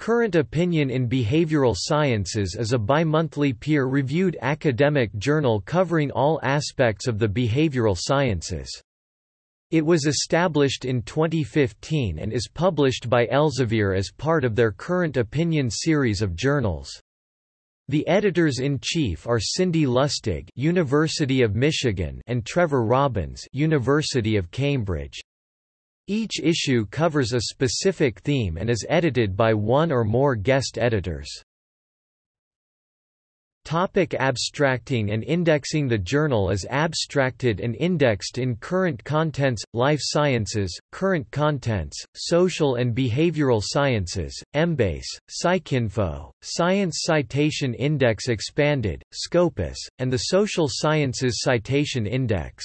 Current Opinion in Behavioral Sciences is a bi-monthly peer-reviewed academic journal covering all aspects of the behavioral sciences. It was established in 2015 and is published by Elsevier as part of their Current Opinion series of journals. The editors-in-chief are Cindy Lustig, University of Michigan, and Trevor Robbins, University of Cambridge. Each issue covers a specific theme and is edited by one or more guest editors. Topic abstracting and indexing The journal is abstracted and indexed in Current Contents, Life Sciences, Current Contents, Social and Behavioral Sciences, Embase, PsycInfo, Science Citation Index Expanded, Scopus, and the Social Sciences Citation Index.